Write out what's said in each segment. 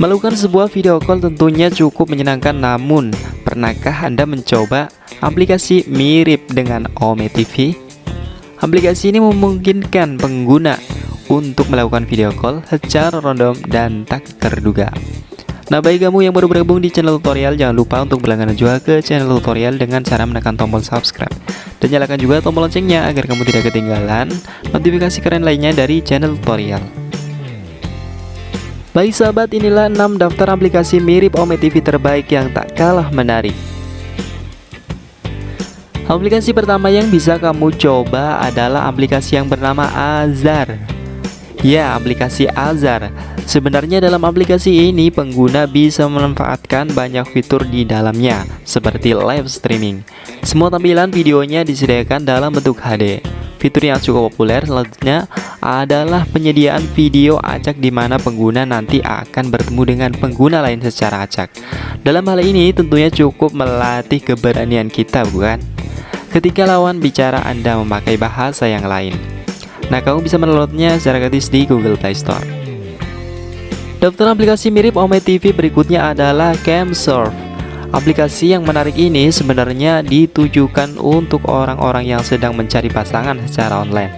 Melakukan sebuah video call tentunya cukup menyenangkan namun pernahkah Anda mencoba aplikasi mirip dengan Ome TV? Aplikasi ini memungkinkan pengguna untuk melakukan video call secara random dan tak terduga. Nah bagi kamu yang baru bergabung di channel tutorial jangan lupa untuk berlangganan juga ke channel tutorial dengan cara menekan tombol subscribe dan nyalakan juga tombol loncengnya agar kamu tidak ketinggalan notifikasi keren lainnya dari channel tutorial. Baik sahabat, inilah 6 daftar aplikasi mirip Ome TV terbaik yang tak kalah menarik. Aplikasi pertama yang bisa kamu coba adalah aplikasi yang bernama Azar. Ya, aplikasi Azar. Sebenarnya dalam aplikasi ini pengguna bisa memanfaatkan banyak fitur di dalamnya, seperti live streaming. Semua tampilan videonya disediakan dalam bentuk HD. Fitur yang cukup populer selanjutnya adalah penyediaan video acak di mana pengguna nanti akan bertemu dengan pengguna lain secara acak. Dalam hal ini tentunya cukup melatih keberanian kita bukan? Ketika lawan bicara Anda memakai bahasa yang lain. Nah, kamu bisa mendownloadnya secara gratis di Google Play Store. Daftar aplikasi mirip Ome TV berikutnya adalah Camsurf. Aplikasi yang menarik ini sebenarnya ditujukan untuk orang-orang yang sedang mencari pasangan secara online.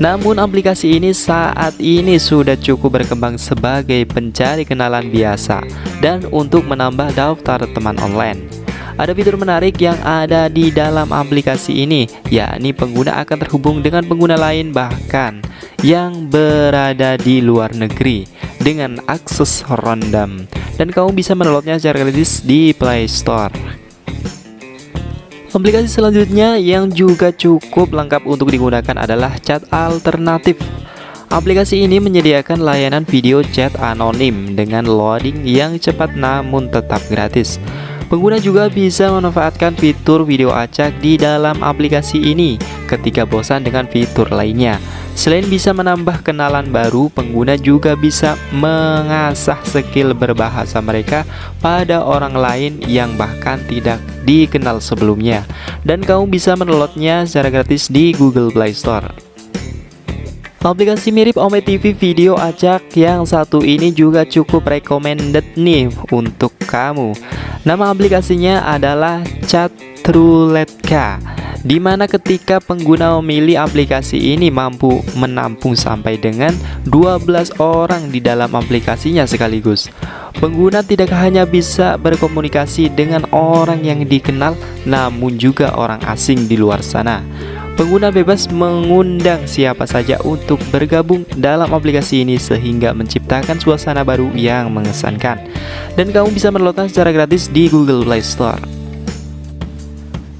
Namun aplikasi ini saat ini sudah cukup berkembang sebagai pencari kenalan biasa dan untuk menambah daftar teman online. Ada fitur menarik yang ada di dalam aplikasi ini, yakni pengguna akan terhubung dengan pengguna lain bahkan yang berada di luar negeri dengan akses random dan kamu bisa mendownloadnya secara gratis di Play Store. Aplikasi selanjutnya yang juga cukup lengkap untuk digunakan adalah chat alternatif. Aplikasi ini menyediakan layanan video chat anonim dengan loading yang cepat namun tetap gratis. Pengguna juga bisa memanfaatkan fitur video acak di dalam aplikasi ini ketika bosan dengan fitur lainnya. Selain bisa menambah kenalan baru, pengguna juga bisa mengasah skill berbahasa mereka pada orang lain yang bahkan tidak dikenal sebelumnya. Dan kamu bisa mendownloadnya secara gratis di Google Play Store. Aplikasi mirip Ome TV video acak yang satu ini juga cukup recommended nih untuk kamu. Nama aplikasinya adalah Chatruletka di mana ketika pengguna memilih aplikasi ini mampu menampung sampai dengan 12 orang di dalam aplikasinya sekaligus. Pengguna tidak hanya bisa berkomunikasi dengan orang yang dikenal, namun juga orang asing di luar sana. Pengguna bebas mengundang siapa saja untuk bergabung dalam aplikasi ini sehingga menciptakan suasana baru yang mengesankan. Dan kamu bisa mendownloadnya secara gratis di Google Play Store.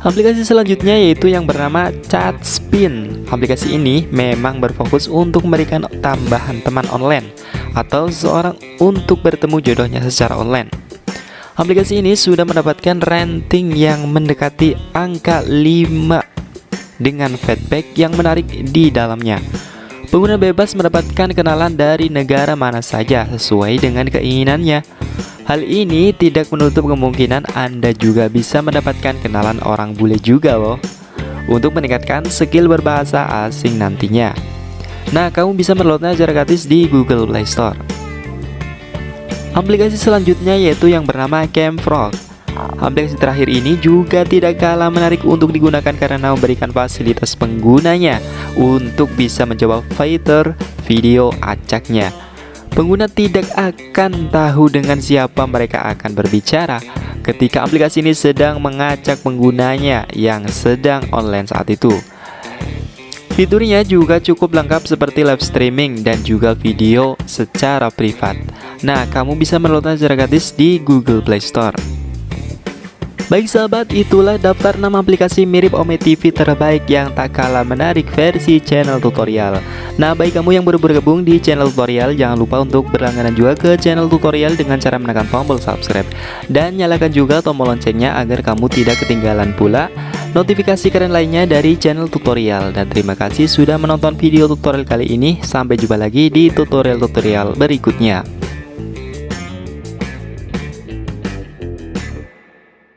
Aplikasi selanjutnya yaitu yang bernama ChatSpin. Aplikasi ini memang berfokus untuk memberikan tambahan teman online atau seseorang untuk bertemu jodohnya secara online. Aplikasi ini sudah mendapatkan rating yang mendekati angka 5 dengan feedback yang menarik di dalamnya. Pengguna bebas mendapatkan kenalan dari negara mana saja sesuai dengan keinginannya. Hal ini tidak menutup kemungkinan Anda juga bisa mendapatkan kenalan orang bule juga loh Untuk meningkatkan skill berbahasa asing nantinya Nah, kamu bisa mendownloadnya secara gratis di Google Play Store Aplikasi selanjutnya yaitu yang bernama Camfrog Aplikasi terakhir ini juga tidak kalah menarik untuk digunakan karena memberikan fasilitas penggunanya untuk bisa menjawab fighter video acaknya Pengguna tidak akan tahu dengan siapa mereka akan berbicara ketika aplikasi ini sedang mengacak penggunanya yang sedang online saat itu. Fiturnya juga cukup lengkap seperti live streaming dan juga video secara privat. Nah, kamu bisa mendownloadnya secara gratis di Google Play Store. Baik sahabat, itulah daftar 6 aplikasi mirip Ome TV terbaik yang tak kalah menarik versi channel tutorial. Nah, bagi kamu yang baru bergabung di channel tutorial, jangan lupa untuk berlangganan juga ke channel tutorial dengan cara menekan tombol subscribe. Dan nyalakan juga tombol loncengnya agar kamu tidak ketinggalan pula notifikasi keren lainnya dari channel tutorial. Dan terima kasih sudah menonton video tutorial kali ini. Sampai jumpa lagi di tutorial-tutorial berikutnya.